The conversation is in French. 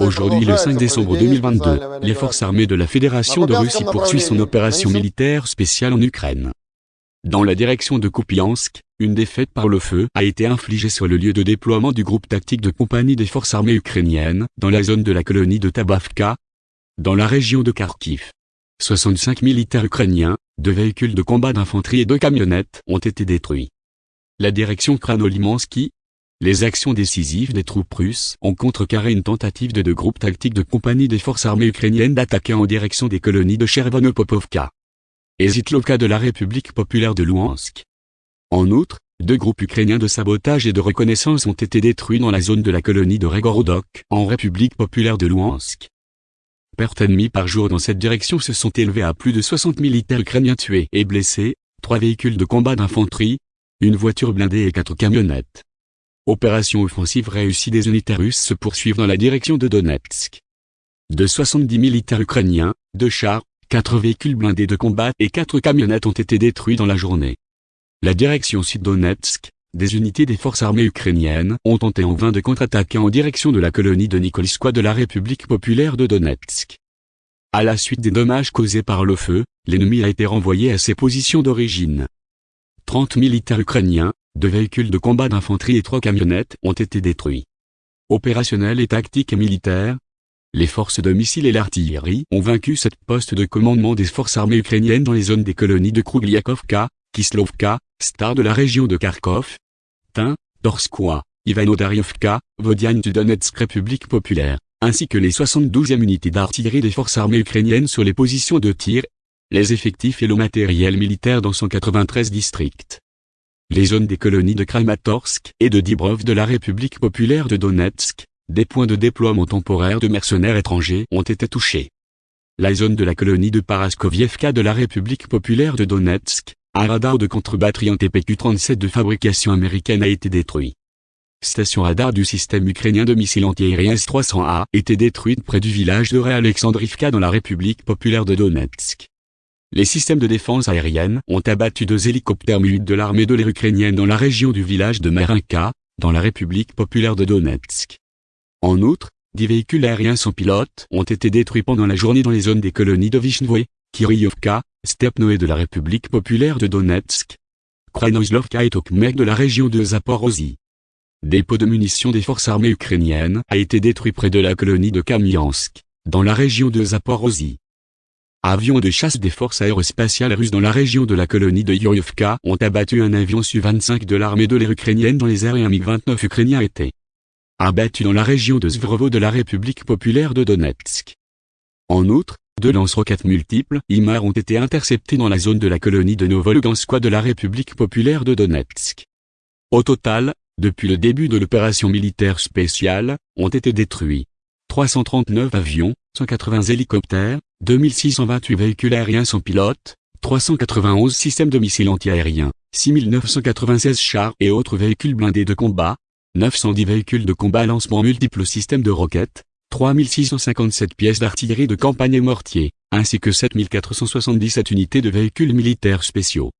Aujourd'hui, le 5 décembre 2022, les forces armées de la Fédération de Russie poursuivent son opération militaire spéciale en Ukraine. Dans la direction de Kupiansk, une défaite par le feu a été infligée sur le lieu de déploiement du groupe tactique de compagnie des forces armées ukrainiennes, dans la zone de la colonie de Tabavka, dans la région de Kharkiv. 65 militaires ukrainiens, deux véhicules de combat d'infanterie et deux camionnettes ont été détruits. La direction Kranolimansky, les actions décisives des troupes russes ont contrecarré une tentative de deux groupes tactiques de compagnie des forces armées ukrainiennes d'attaquer en direction des colonies de Chervonopopovka et Zitlovka de la République populaire de Louhansk. En outre, deux groupes ukrainiens de sabotage et de reconnaissance ont été détruits dans la zone de la colonie de Regorodok, en République populaire de Louhansk. Pertes ennemies par jour dans cette direction se sont élevées à plus de 60 militaires ukrainiens tués et blessés, trois véhicules de combat d'infanterie, une voiture blindée et quatre camionnettes. Opération offensive réussie des unités russes se poursuivent dans la direction de Donetsk. De 70 militaires ukrainiens, deux chars, quatre véhicules blindés de combat et quatre camionnettes ont été détruits dans la journée. La direction sud-Donetsk, des unités des forces armées ukrainiennes ont tenté en vain de contre-attaquer en direction de la colonie de Nikolskoye de la République populaire de Donetsk. À la suite des dommages causés par le feu, l'ennemi a été renvoyé à ses positions d'origine. 30 militaires ukrainiens, deux véhicules de combat d'infanterie et trois camionnettes ont été détruits. Opérationnels et tactiques et militaires, les forces de missiles et l'artillerie ont vaincu cette poste de commandement des forces armées ukrainiennes dans les zones des colonies de Krugliakovka, Kislovka, Star de la région de Kharkov, Tin, Torskoye, Ivano-Dariovka, Vodiane du Donetsk République populaire, ainsi que les 72e unités d'artillerie des forces armées ukrainiennes sur les positions de tir, les effectifs et le matériel militaire dans 193 districts. Les zones des colonies de Kramatorsk et de Dibrov de la République populaire de Donetsk, des points de déploiement temporaire de mercenaires étrangers ont été touchés. La zone de la colonie de Paraskovievka de la République populaire de Donetsk, un radar de contre-batterie en TPQ-37 de fabrication américaine a été détruit. Station radar du système ukrainien de missiles antiaériens S-300A était détruite près du village de Réalexandrivka dans la République populaire de Donetsk. Les systèmes de défense aérienne ont abattu deux hélicoptères mu de l'armée de l'air ukrainienne dans la région du village de Marinka, dans la République populaire de Donetsk. En outre, dix véhicules aériens sans pilote ont été détruits pendant la journée dans les zones des colonies de Vishnoe, Kiryovka, Stepnoe de la République populaire de Donetsk, Krainoslovka et Tokmek de la région de Zaporozhye. Dépôt de munitions des forces armées ukrainiennes a été détruit près de la colonie de Kamiansk, dans la région de Zaporozhye. Avions de chasse des forces aérospatiales russes dans la région de la colonie de Yorovka ont abattu un avion Su-25 de l'armée de l'air ukrainienne dans les airs et un MiG-29 ukrainien été abattu dans la région de Svrovo de la République populaire de Donetsk. En outre, deux lance-roquettes multiples IMAR ont été interceptés dans la zone de la colonie de Novoluganskoye de la République populaire de Donetsk. Au total, depuis le début de l'opération militaire spéciale, ont été détruits 339 avions, 180 hélicoptères, 2628 véhicules aériens sans pilote, 391 systèmes de missiles antiaériens, 6996 chars et autres véhicules blindés de combat, 910 véhicules de combat lancement multiples systèmes de roquettes, 3657 pièces d'artillerie de campagne et mortiers, ainsi que 7477 unités de véhicules militaires spéciaux.